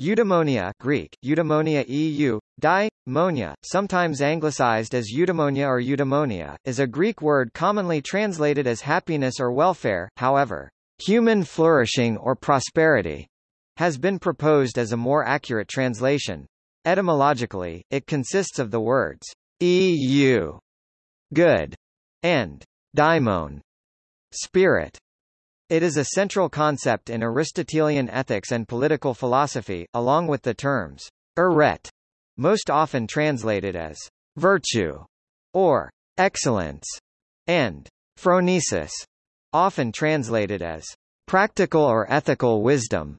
Eudaimonia Greek, eudaimonia eu, di, monia, sometimes anglicized as eudaimonia or eudaimonia, is a Greek word commonly translated as happiness or welfare, however, human flourishing or prosperity has been proposed as a more accurate translation. Etymologically, it consists of the words eu, good, and daimon, spirit. It is a central concept in Aristotelian ethics and political philosophy, along with the terms arete, most often translated as virtue or excellence, and phronesis, often translated as practical or ethical wisdom.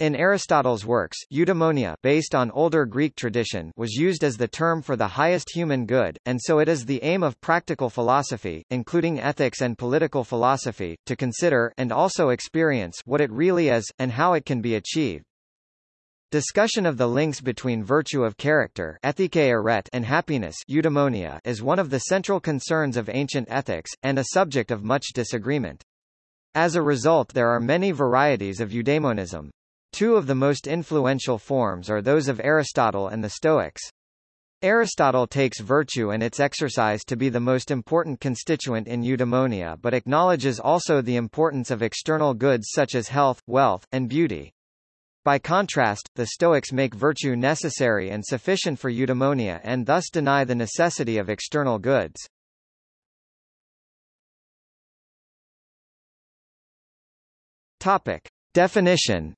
In Aristotle's works, eudaimonia based on older Greek tradition was used as the term for the highest human good, and so it is the aim of practical philosophy, including ethics and political philosophy, to consider and also experience what it really is, and how it can be achieved. Discussion of the links between virtue of character and happiness eudaimonia is one of the central concerns of ancient ethics, and a subject of much disagreement. As a result there are many varieties of eudaimonism. Two of the most influential forms are those of Aristotle and the Stoics. Aristotle takes virtue and its exercise to be the most important constituent in eudaimonia but acknowledges also the importance of external goods such as health, wealth, and beauty. By contrast, the Stoics make virtue necessary and sufficient for eudaimonia and thus deny the necessity of external goods. Topic. Definition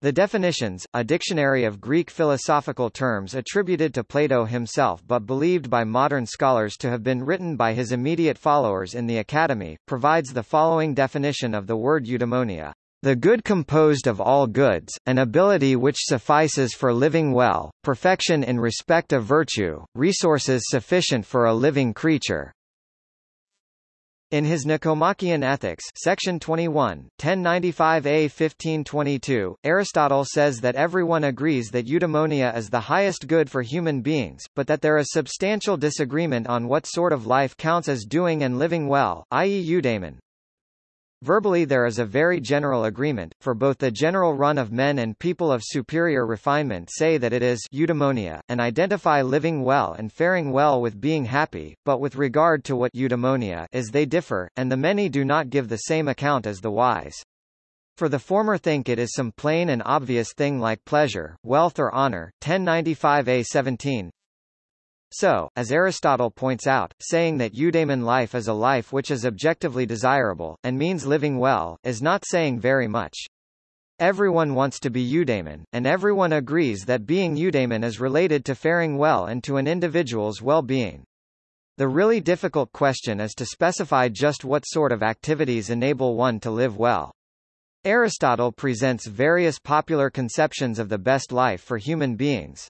The definitions, a dictionary of Greek philosophical terms attributed to Plato himself but believed by modern scholars to have been written by his immediate followers in the Academy, provides the following definition of the word eudaimonia. The good composed of all goods, an ability which suffices for living well, perfection in respect of virtue, resources sufficient for a living creature, in his Nicomachean Ethics section 21, 1095a 1522, Aristotle says that everyone agrees that eudaimonia is the highest good for human beings, but that there is substantial disagreement on what sort of life counts as doing and living well, i.e. eudaimon. Verbally there is a very general agreement, for both the general run of men and people of superior refinement say that it is eudaimonia, and identify living well and faring well with being happy, but with regard to what eudaimonia is they differ, and the many do not give the same account as the wise. For the former think it is some plain and obvious thing like pleasure, wealth or honor, 1095a 17, so, as Aristotle points out, saying that eudaimon life is a life which is objectively desirable, and means living well, is not saying very much. Everyone wants to be eudaimon, and everyone agrees that being eudaimon is related to faring well and to an individual's well-being. The really difficult question is to specify just what sort of activities enable one to live well. Aristotle presents various popular conceptions of the best life for human beings.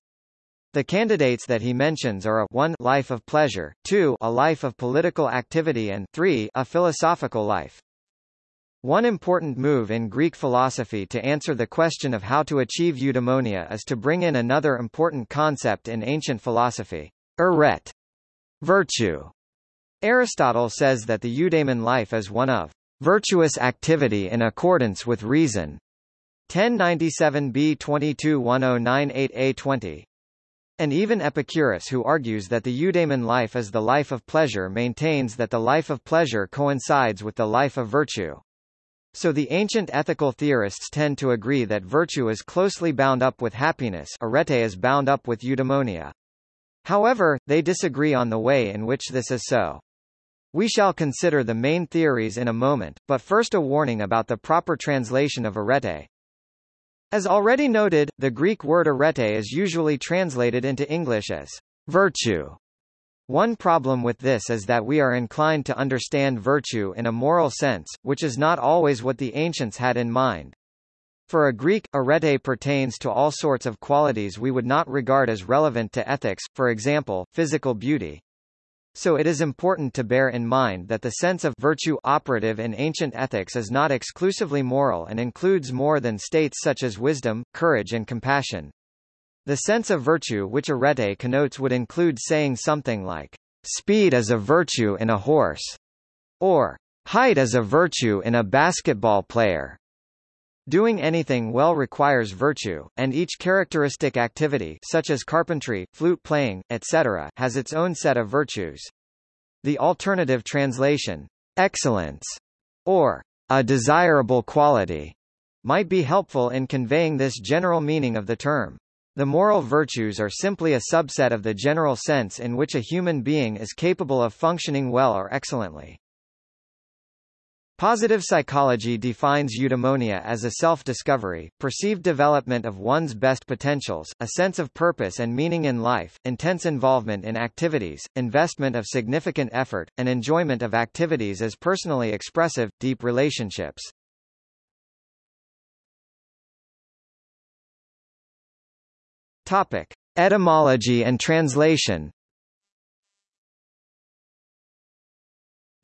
The candidates that he mentions are a 1 life of pleasure, 2 a life of political activity and 3 a philosophical life. One important move in Greek philosophy to answer the question of how to achieve eudaimonia is to bring in another important concept in ancient philosophy, arete, virtue. Aristotle says that the eudaimon life is one of virtuous activity in accordance with reason. 1097b 22 1098a 20 and even Epicurus who argues that the eudaimon life is the life of pleasure maintains that the life of pleasure coincides with the life of virtue. So the ancient ethical theorists tend to agree that virtue is closely bound up with happiness arete is bound up with eudaimonia. However, they disagree on the way in which this is so. We shall consider the main theories in a moment, but first a warning about the proper translation of arete. As already noted, the Greek word arete is usually translated into English as virtue. One problem with this is that we are inclined to understand virtue in a moral sense, which is not always what the ancients had in mind. For a Greek, arete pertains to all sorts of qualities we would not regard as relevant to ethics, for example, physical beauty. So it is important to bear in mind that the sense of virtue operative in ancient ethics is not exclusively moral and includes more than states such as wisdom, courage and compassion. The sense of virtue which arete connotes would include saying something like, speed is a virtue in a horse, or height is a virtue in a basketball player. Doing anything well requires virtue, and each characteristic activity such as carpentry, flute playing, etc., has its own set of virtues. The alternative translation, excellence, or a desirable quality, might be helpful in conveying this general meaning of the term. The moral virtues are simply a subset of the general sense in which a human being is capable of functioning well or excellently. Positive psychology defines eudaimonia as a self-discovery, perceived development of one's best potentials, a sense of purpose and meaning in life, intense involvement in activities, investment of significant effort, and enjoyment of activities as personally expressive, deep relationships. Topic: Etymology and translation.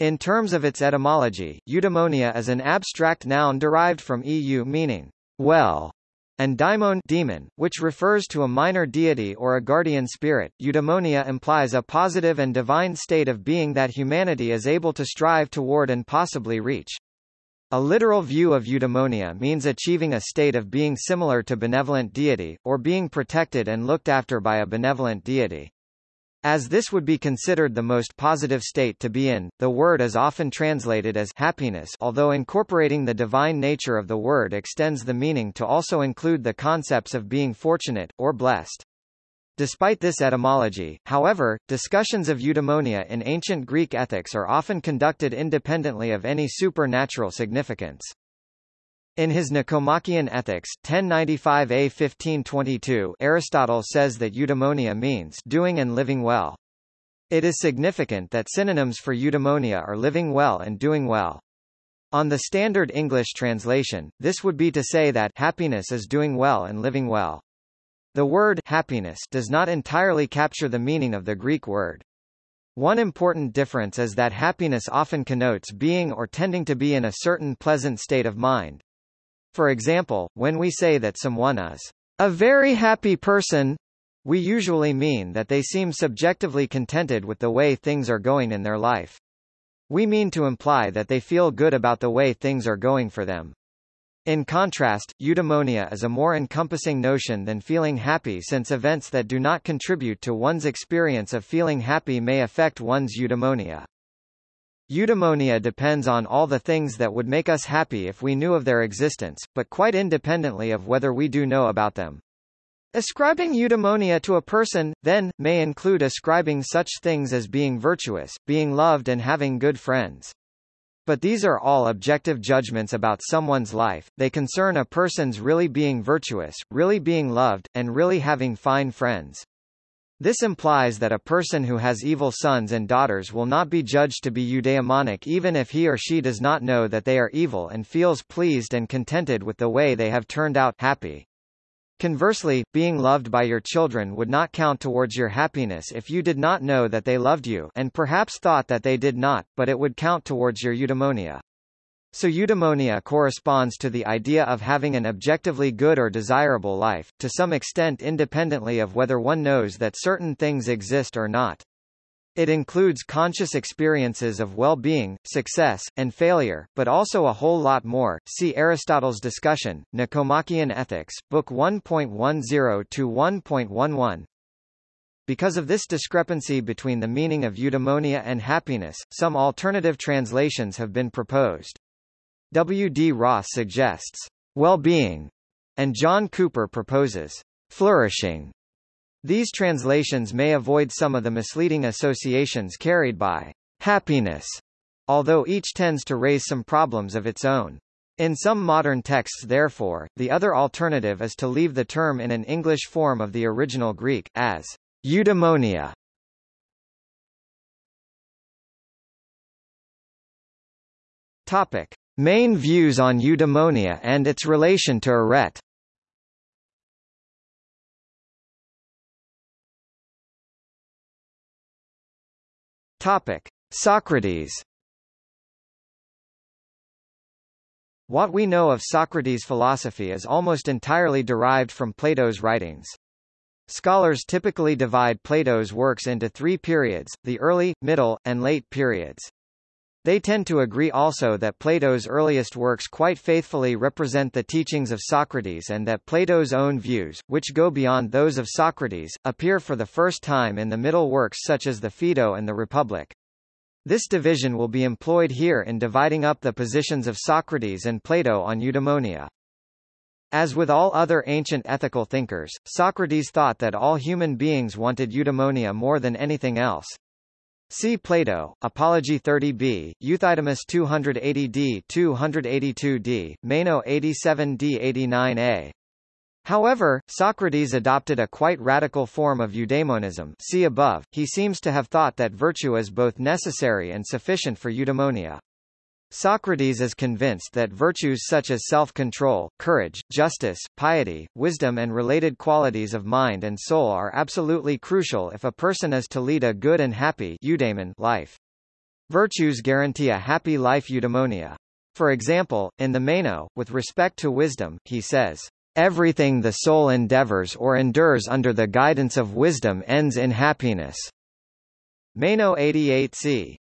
In terms of its etymology, eudaimonia is an abstract noun derived from eu meaning well, and daimon demon, which refers to a minor deity or a guardian spirit. Eudaimonia implies a positive and divine state of being that humanity is able to strive toward and possibly reach. A literal view of eudaimonia means achieving a state of being similar to benevolent deity, or being protected and looked after by a benevolent deity. As this would be considered the most positive state to be in, the word is often translated as happiness although incorporating the divine nature of the word extends the meaning to also include the concepts of being fortunate, or blessed. Despite this etymology, however, discussions of eudaimonia in ancient Greek ethics are often conducted independently of any supernatural significance. In his Nicomachean Ethics 1095a 1522 Aristotle says that eudaimonia means doing and living well. It is significant that synonyms for eudaimonia are living well and doing well. On the standard English translation, this would be to say that happiness is doing well and living well. The word happiness does not entirely capture the meaning of the Greek word. One important difference is that happiness often connotes being or tending to be in a certain pleasant state of mind. For example, when we say that someone is a very happy person, we usually mean that they seem subjectively contented with the way things are going in their life. We mean to imply that they feel good about the way things are going for them. In contrast, eudaimonia is a more encompassing notion than feeling happy since events that do not contribute to one's experience of feeling happy may affect one's eudaimonia. Eudaimonia depends on all the things that would make us happy if we knew of their existence, but quite independently of whether we do know about them. Ascribing eudaimonia to a person, then, may include ascribing such things as being virtuous, being loved and having good friends. But these are all objective judgments about someone's life, they concern a person's really being virtuous, really being loved, and really having fine friends. This implies that a person who has evil sons and daughters will not be judged to be eudaimonic even if he or she does not know that they are evil and feels pleased and contented with the way they have turned out happy. Conversely, being loved by your children would not count towards your happiness if you did not know that they loved you and perhaps thought that they did not, but it would count towards your eudaimonia. So eudaimonia corresponds to the idea of having an objectively good or desirable life, to some extent independently of whether one knows that certain things exist or not. It includes conscious experiences of well-being, success, and failure, but also a whole lot more. See Aristotle's discussion, Nicomachean Ethics, Book 1.10 to 1.11. Because of this discrepancy between the meaning of eudaimonia and happiness, some alternative translations have been proposed. W. D. Ross suggests well-being, and John Cooper proposes flourishing. These translations may avoid some of the misleading associations carried by happiness, although each tends to raise some problems of its own. In some modern texts therefore, the other alternative is to leave the term in an English form of the original Greek, as eudaimonia. Topic. Main views on eudaimonia and its relation to arete Topic: Socrates. What we know of Socrates' philosophy is almost entirely derived from Plato's writings. Scholars typically divide Plato's works into three periods, the early, middle, and late periods. They tend to agree also that Plato's earliest works quite faithfully represent the teachings of Socrates and that Plato's own views, which go beyond those of Socrates, appear for the first time in the middle works such as the Phaedo and the Republic. This division will be employed here in dividing up the positions of Socrates and Plato on eudaimonia. As with all other ancient ethical thinkers, Socrates thought that all human beings wanted eudaimonia more than anything else. See Plato, Apology 30b, Euthydemus 280d 282d, Meno 87d 89a. However, Socrates adopted a quite radical form of eudaimonism see above, he seems to have thought that virtue is both necessary and sufficient for eudaimonia. Socrates is convinced that virtues such as self-control, courage, justice, piety, wisdom and related qualities of mind and soul are absolutely crucial if a person is to lead a good and happy eudaimon life. Virtues guarantee a happy life eudaimonia. For example, in the Meno, with respect to wisdom, he says, Everything the soul endeavors or endures under the guidance of wisdom ends in happiness. Meno 88c.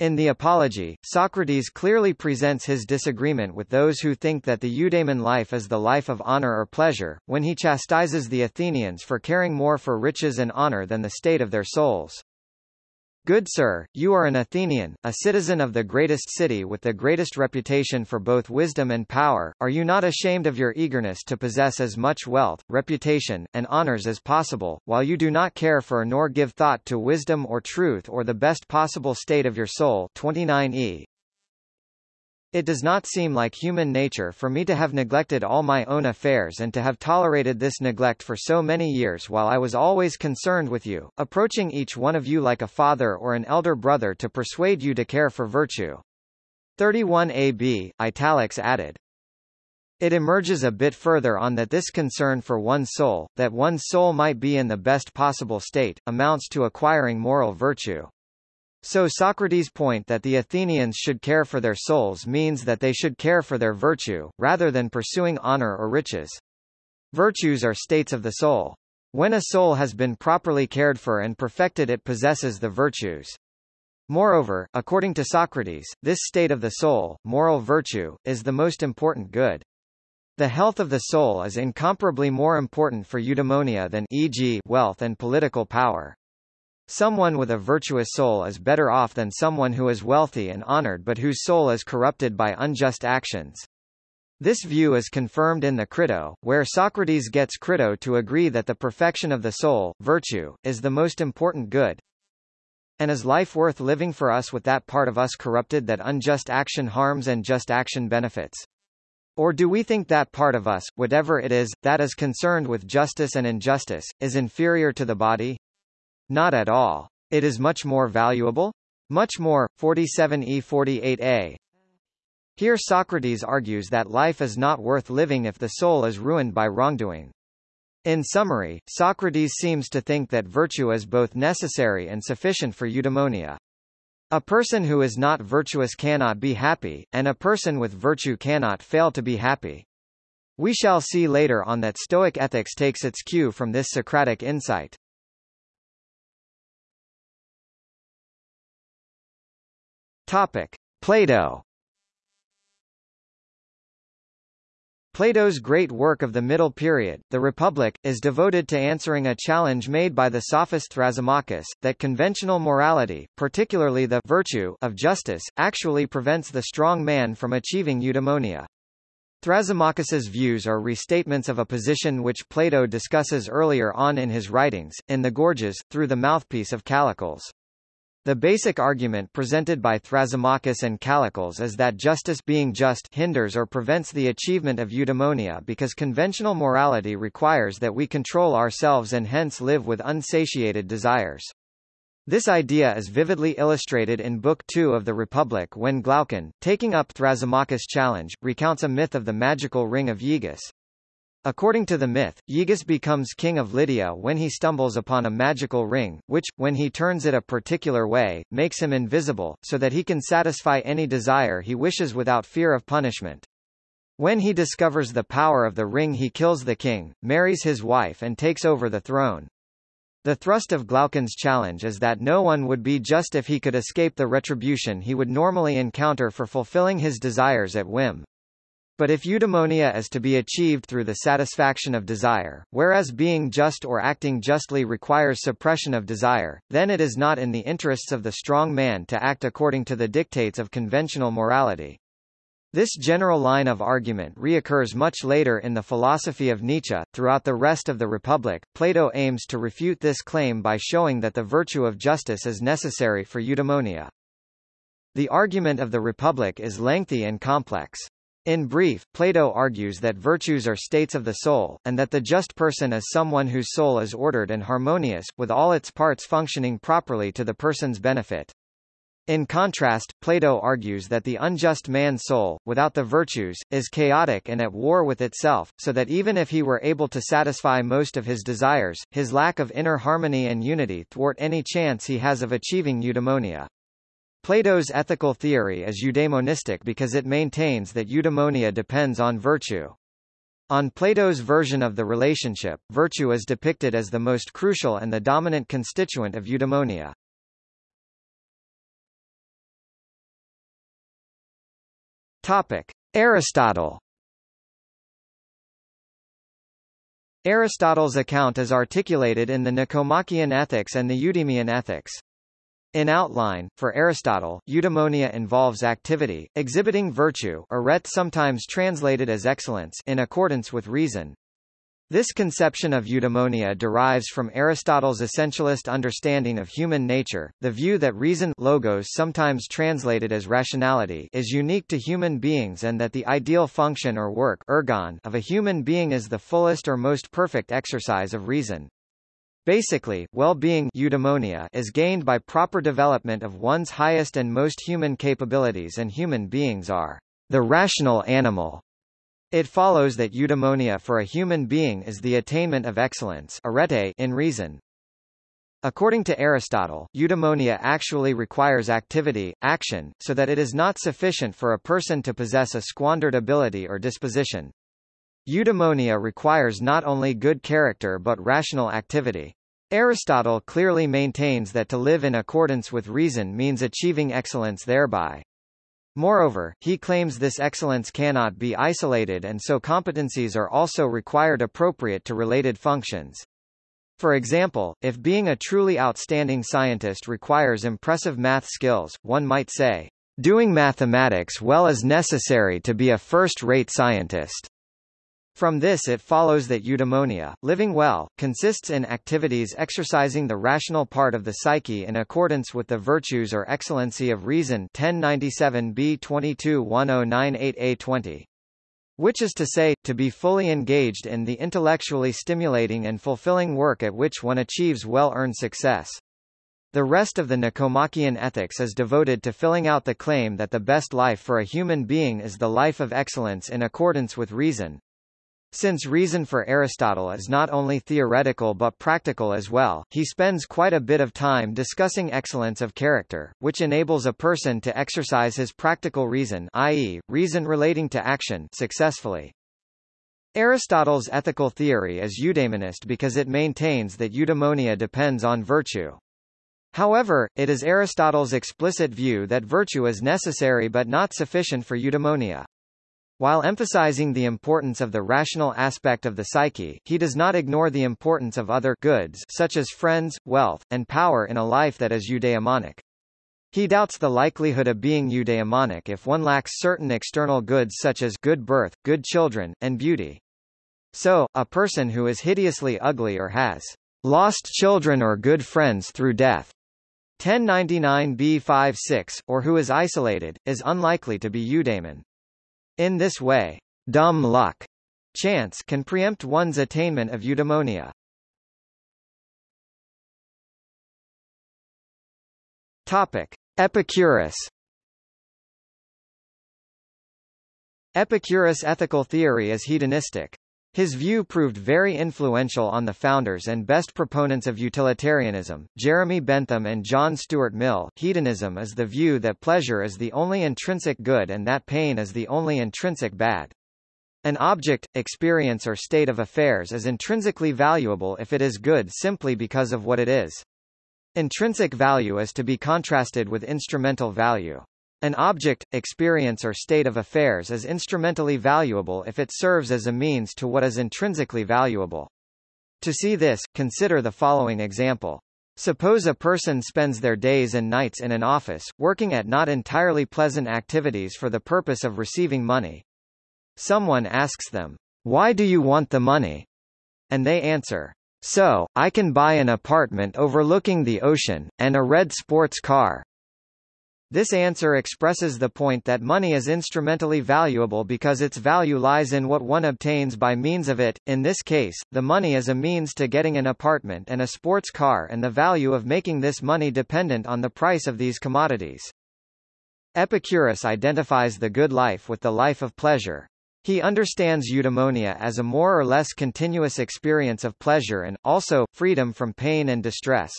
In the Apology, Socrates clearly presents his disagreement with those who think that the eudaimon life is the life of honor or pleasure, when he chastises the Athenians for caring more for riches and honor than the state of their souls. Good sir, you are an Athenian, a citizen of the greatest city with the greatest reputation for both wisdom and power, are you not ashamed of your eagerness to possess as much wealth, reputation, and honors as possible, while you do not care for nor give thought to wisdom or truth or the best possible state of your soul 29e. It does not seem like human nature for me to have neglected all my own affairs and to have tolerated this neglect for so many years while I was always concerned with you, approaching each one of you like a father or an elder brother to persuade you to care for virtue. 31 AB, italics added. It emerges a bit further on that this concern for one's soul, that one's soul might be in the best possible state, amounts to acquiring moral virtue. So Socrates' point that the Athenians should care for their souls means that they should care for their virtue, rather than pursuing honor or riches. Virtues are states of the soul. When a soul has been properly cared for and perfected it possesses the virtues. Moreover, according to Socrates, this state of the soul, moral virtue, is the most important good. The health of the soul is incomparably more important for eudaimonia than e.g. wealth and political power. Someone with a virtuous soul is better off than someone who is wealthy and honored but whose soul is corrupted by unjust actions. This view is confirmed in the Crito, where Socrates gets Crito to agree that the perfection of the soul, virtue, is the most important good. And is life worth living for us with that part of us corrupted that unjust action harms and just action benefits? Or do we think that part of us, whatever it is, that is concerned with justice and injustice, is inferior to the body? Not at all. It is much more valuable? Much more, 47e48a. Here Socrates argues that life is not worth living if the soul is ruined by wrongdoing. In summary, Socrates seems to think that virtue is both necessary and sufficient for eudaimonia. A person who is not virtuous cannot be happy, and a person with virtue cannot fail to be happy. We shall see later on that Stoic ethics takes its cue from this Socratic insight. Topic: Plato. Plato's great work of the Middle Period, The Republic, is devoted to answering a challenge made by the sophist Thrasymachus, that conventional morality, particularly the virtue of justice, actually prevents the strong man from achieving eudaimonia. Thrasymachus's views are restatements of a position which Plato discusses earlier on in his writings, in the Gorgias, through the mouthpiece of Callicles. The basic argument presented by Thrasymachus and Callicles is that justice being just hinders or prevents the achievement of eudaimonia because conventional morality requires that we control ourselves and hence live with unsatiated desires. This idea is vividly illustrated in Book 2 of the Republic when Glaucon, taking up Thrasymachus' challenge, recounts a myth of the magical ring of Gyges. According to the myth, Gyges becomes king of Lydia when he stumbles upon a magical ring, which, when he turns it a particular way, makes him invisible, so that he can satisfy any desire he wishes without fear of punishment. When he discovers the power of the ring he kills the king, marries his wife and takes over the throne. The thrust of Glaucon's challenge is that no one would be just if he could escape the retribution he would normally encounter for fulfilling his desires at whim. But if eudaimonia is to be achieved through the satisfaction of desire, whereas being just or acting justly requires suppression of desire, then it is not in the interests of the strong man to act according to the dictates of conventional morality. This general line of argument reoccurs much later in the philosophy of Nietzsche. Throughout the rest of the Republic, Plato aims to refute this claim by showing that the virtue of justice is necessary for eudaimonia. The argument of the Republic is lengthy and complex. In brief, Plato argues that virtues are states of the soul, and that the just person is someone whose soul is ordered and harmonious, with all its parts functioning properly to the person's benefit. In contrast, Plato argues that the unjust man's soul, without the virtues, is chaotic and at war with itself, so that even if he were able to satisfy most of his desires, his lack of inner harmony and unity thwart any chance he has of achieving eudaimonia. Plato's ethical theory is eudaimonistic because it maintains that eudaimonia depends on virtue. On Plato's version of the relationship, virtue is depicted as the most crucial and the dominant constituent of eudaimonia. Topic: Aristotle. Aristotle's account is articulated in the Nicomachean Ethics and the Eudemian Ethics. In outline, for Aristotle, eudaimonia involves activity, exhibiting virtue arete sometimes translated as excellence in accordance with reason, this conception of eudaimonia derives from Aristotle's essentialist understanding of human nature, the view that reason logos sometimes translated as rationality is unique to human beings and that the ideal function or work ergon of a human being is the fullest or most perfect exercise of reason. Basically, well-being eudaimonia is gained by proper development of one's highest and most human capabilities and human beings are the rational animal it follows that eudaimonia for a human being is the attainment of excellence arete in reason. According to Aristotle, eudaimonia actually requires activity, action, so that it is not sufficient for a person to possess a squandered ability or disposition. Eudaimonia requires not only good character but rational activity. Aristotle clearly maintains that to live in accordance with reason means achieving excellence thereby. Moreover, he claims this excellence cannot be isolated and so competencies are also required appropriate to related functions. For example, if being a truly outstanding scientist requires impressive math skills, one might say, doing mathematics well is necessary to be a first-rate scientist. From this it follows that eudaimonia, living well, consists in activities exercising the rational part of the psyche in accordance with the virtues or excellency of reason 1097b 221098a20. Which is to say, to be fully engaged in the intellectually stimulating and fulfilling work at which one achieves well-earned success. The rest of the Nicomachean Ethics is devoted to filling out the claim that the best life for a human being is the life of excellence in accordance with reason, since reason for Aristotle is not only theoretical but practical as well, he spends quite a bit of time discussing excellence of character, which enables a person to exercise his practical reason i.e., reason relating to action successfully. Aristotle's ethical theory is eudaimonist because it maintains that eudaimonia depends on virtue. However, it is Aristotle's explicit view that virtue is necessary but not sufficient for eudaimonia. While emphasizing the importance of the rational aspect of the psyche, he does not ignore the importance of other goods such as friends, wealth, and power in a life that is eudaimonic. He doubts the likelihood of being eudaimonic if one lacks certain external goods such as good birth, good children, and beauty. So, a person who is hideously ugly or has lost children or good friends through death 1099b5-6, or who is isolated, is unlikely to be eudaimon. In this way, dumb luck chance can preempt one's attainment of eudaimonia. Topic: Epicurus. Epicurus' ethical theory is hedonistic. His view proved very influential on the founders and best proponents of utilitarianism, Jeremy Bentham and John Stuart Mill. Hedonism is the view that pleasure is the only intrinsic good and that pain is the only intrinsic bad. An object, experience or state of affairs is intrinsically valuable if it is good simply because of what it is. Intrinsic value is to be contrasted with instrumental value. An object, experience or state of affairs is instrumentally valuable if it serves as a means to what is intrinsically valuable. To see this, consider the following example. Suppose a person spends their days and nights in an office, working at not entirely pleasant activities for the purpose of receiving money. Someone asks them, Why do you want the money? And they answer, So, I can buy an apartment overlooking the ocean, and a red sports car. This answer expresses the point that money is instrumentally valuable because its value lies in what one obtains by means of it. In this case, the money is a means to getting an apartment and a sports car and the value of making this money dependent on the price of these commodities. Epicurus identifies the good life with the life of pleasure. He understands eudaimonia as a more or less continuous experience of pleasure and, also, freedom from pain and distress.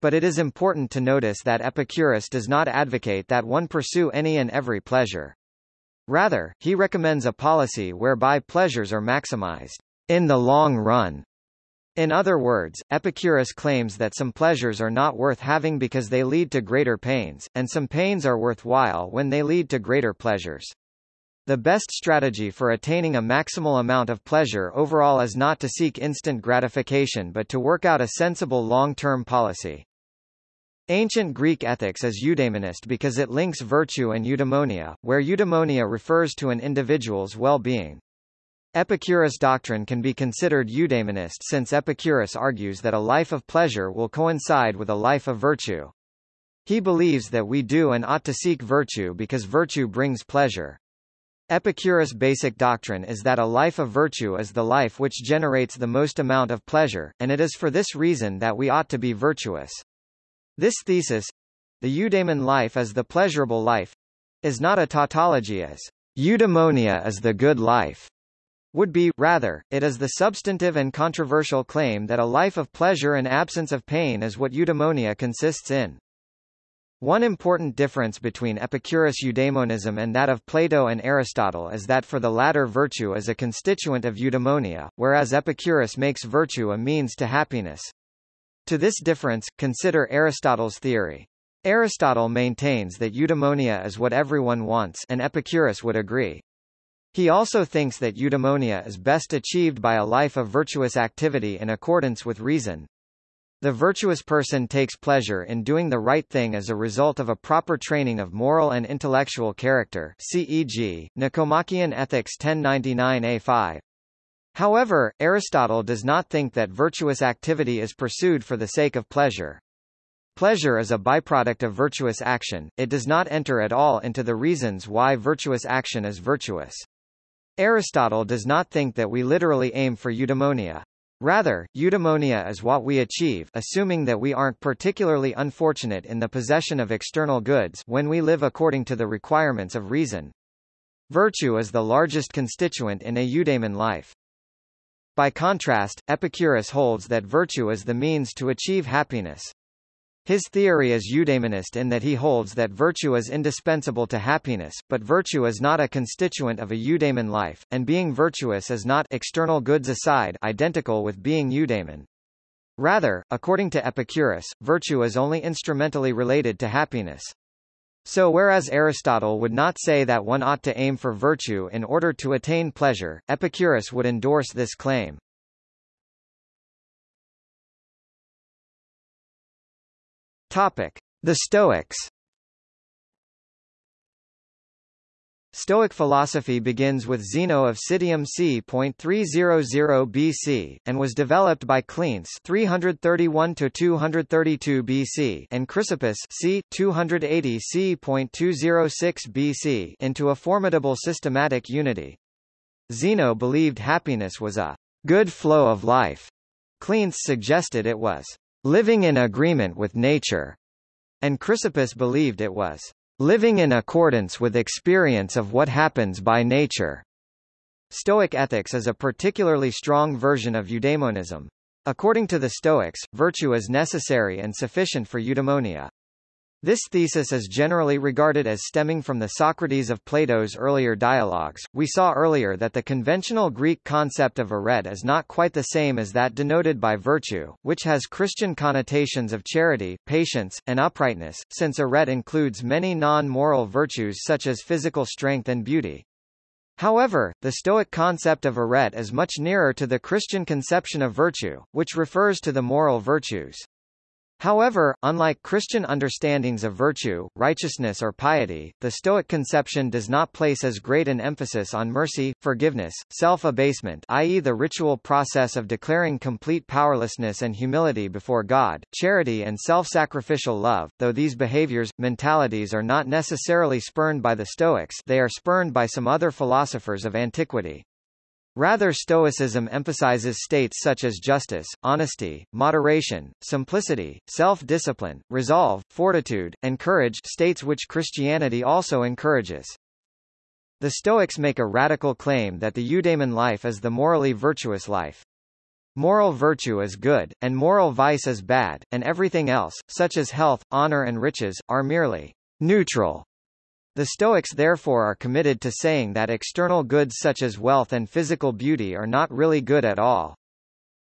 But it is important to notice that Epicurus does not advocate that one pursue any and every pleasure. Rather, he recommends a policy whereby pleasures are maximized in the long run. In other words, Epicurus claims that some pleasures are not worth having because they lead to greater pains, and some pains are worthwhile when they lead to greater pleasures. The best strategy for attaining a maximal amount of pleasure overall is not to seek instant gratification but to work out a sensible long-term policy. Ancient Greek ethics is eudaimonist because it links virtue and eudaimonia, where eudaimonia refers to an individual's well-being. Epicurus' doctrine can be considered eudaimonist since Epicurus argues that a life of pleasure will coincide with a life of virtue. He believes that we do and ought to seek virtue because virtue brings pleasure. Epicurus' basic doctrine is that a life of virtue is the life which generates the most amount of pleasure, and it is for this reason that we ought to be virtuous. This thesis the eudaimon life as the pleasurable life is not a tautology as eudaimonia is the good life would be, rather, it is the substantive and controversial claim that a life of pleasure and absence of pain is what eudaimonia consists in. One important difference between Epicurus eudaimonism and that of Plato and Aristotle is that for the latter virtue is a constituent of eudaimonia, whereas Epicurus makes virtue a means to happiness. To this difference, consider Aristotle's theory. Aristotle maintains that eudaimonia is what everyone wants and Epicurus would agree. He also thinks that eudaimonia is best achieved by a life of virtuous activity in accordance with reason, the virtuous person takes pleasure in doing the right thing as a result of a proper training of moral and intellectual character CEG, Nicomachean Ethics 1099a5. However, Aristotle does not think that virtuous activity is pursued for the sake of pleasure. Pleasure is a byproduct of virtuous action, it does not enter at all into the reasons why virtuous action is virtuous. Aristotle does not think that we literally aim for eudaimonia. Rather, eudaimonia is what we achieve assuming that we aren't particularly unfortunate in the possession of external goods when we live according to the requirements of reason. Virtue is the largest constituent in a eudaimon life. By contrast, Epicurus holds that virtue is the means to achieve happiness. His theory is eudaimonist in that he holds that virtue is indispensable to happiness, but virtue is not a constituent of a eudaimon life, and being virtuous is not external goods aside identical with being eudaimon. Rather, according to Epicurus, virtue is only instrumentally related to happiness. So whereas Aristotle would not say that one ought to aim for virtue in order to attain pleasure, Epicurus would endorse this claim. Topic: The Stoics. Stoic philosophy begins with Zeno of Citium c. 300 BC, and was developed by Cleanthes 331-232 BC and Chrysippus c. 280 c.206 BC into a formidable systematic unity. Zeno believed happiness was a good flow of life. Cleanthes suggested it was living in agreement with nature, and Chrysippus believed it was living in accordance with experience of what happens by nature. Stoic ethics is a particularly strong version of eudaimonism. According to the Stoics, virtue is necessary and sufficient for eudaimonia. This thesis is generally regarded as stemming from the Socrates of Plato's earlier dialogues. We saw earlier that the conventional Greek concept of arete is not quite the same as that denoted by virtue, which has Christian connotations of charity, patience, and uprightness, since arete includes many non-moral virtues such as physical strength and beauty. However, the Stoic concept of arete is much nearer to the Christian conception of virtue, which refers to the moral virtues. However, unlike Christian understandings of virtue, righteousness or piety, the Stoic conception does not place as great an emphasis on mercy, forgiveness, self-abasement i.e. the ritual process of declaring complete powerlessness and humility before God, charity and self-sacrificial love, though these behaviors, mentalities are not necessarily spurned by the Stoics they are spurned by some other philosophers of antiquity. Rather Stoicism emphasizes states such as justice, honesty, moderation, simplicity, self-discipline, resolve, fortitude, and courage states which Christianity also encourages. The Stoics make a radical claim that the eudaimon life is the morally virtuous life. Moral virtue is good, and moral vice is bad, and everything else, such as health, honor and riches, are merely neutral. The Stoics therefore are committed to saying that external goods such as wealth and physical beauty are not really good at all.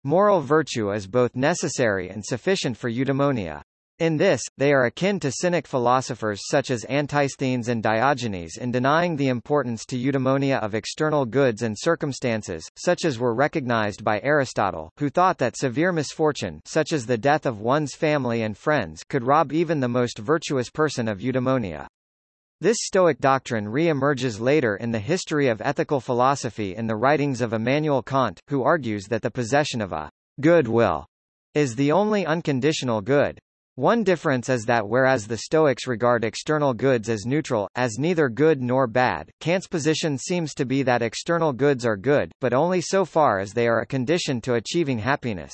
Moral virtue is both necessary and sufficient for eudaimonia. In this, they are akin to Cynic philosophers such as Antisthenes and Diogenes in denying the importance to eudaimonia of external goods and circumstances, such as were recognized by Aristotle, who thought that severe misfortune such as the death of one's family and friends could rob even the most virtuous person of eudaimonia. This Stoic doctrine re-emerges later in the history of ethical philosophy in the writings of Immanuel Kant, who argues that the possession of a good will is the only unconditional good. One difference is that whereas the Stoics regard external goods as neutral, as neither good nor bad, Kant's position seems to be that external goods are good, but only so far as they are a condition to achieving happiness.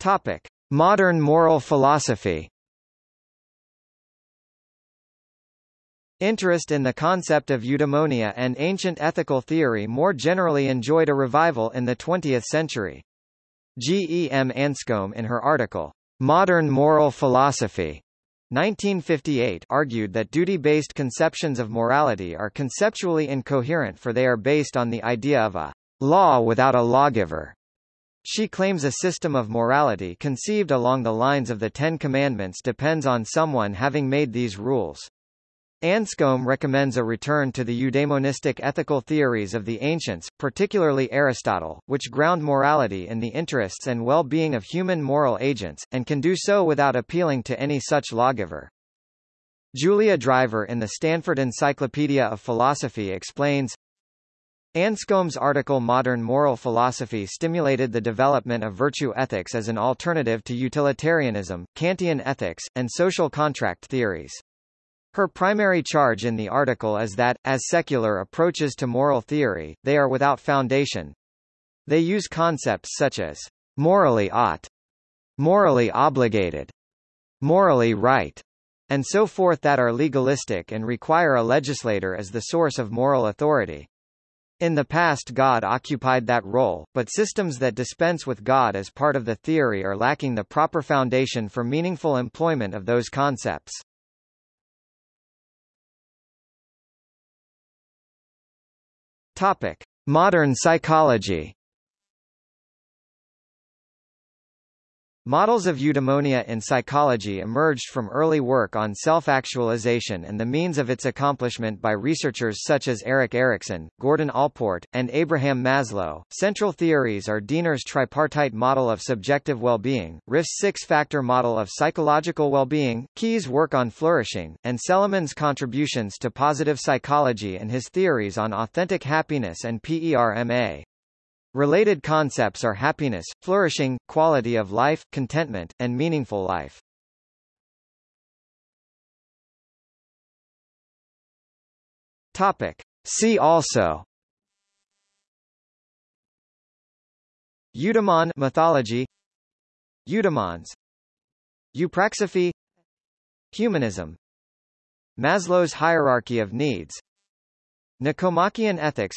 Topic. Modern moral philosophy Interest in the concept of eudaimonia and ancient ethical theory more generally enjoyed a revival in the 20th century. G. E. M. Anscombe in her article, Modern Moral Philosophy, 1958 argued that duty-based conceptions of morality are conceptually incoherent for they are based on the idea of a law without a lawgiver. She claims a system of morality conceived along the lines of the Ten Commandments depends on someone having made these rules. Anscombe recommends a return to the eudaimonistic ethical theories of the ancients, particularly Aristotle, which ground morality in the interests and well-being of human moral agents, and can do so without appealing to any such lawgiver. Julia Driver in the Stanford Encyclopedia of Philosophy explains, Anscombe's article Modern Moral Philosophy stimulated the development of virtue ethics as an alternative to utilitarianism, Kantian ethics, and social contract theories. Her primary charge in the article is that, as secular approaches to moral theory, they are without foundation. They use concepts such as morally ought, morally obligated, morally right, and so forth that are legalistic and require a legislator as the source of moral authority. In the past God occupied that role, but systems that dispense with God as part of the theory are lacking the proper foundation for meaningful employment of those concepts. Topic: Modern psychology Models of eudaimonia in psychology emerged from early work on self-actualization and the means of its accomplishment by researchers such as Erik Erikson, Gordon Allport, and Abraham Maslow. Central theories are Diener's tripartite model of subjective well-being, Ryff's six-factor model of psychological well-being, Keyes' work on flourishing, and Seligman's contributions to positive psychology and his theories on authentic happiness and PERMA. Related concepts are happiness, flourishing, quality of life, contentment, and meaningful life. Topic. See also. Eudaimon mythology. Eudaimons. Eupraxsophy Humanism. Maslow's hierarchy of needs. Nicomachean ethics.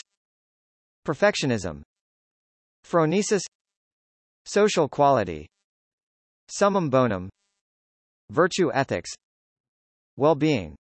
Perfectionism Phronesis. Social quality. Summum bonum. Virtue ethics. Well-being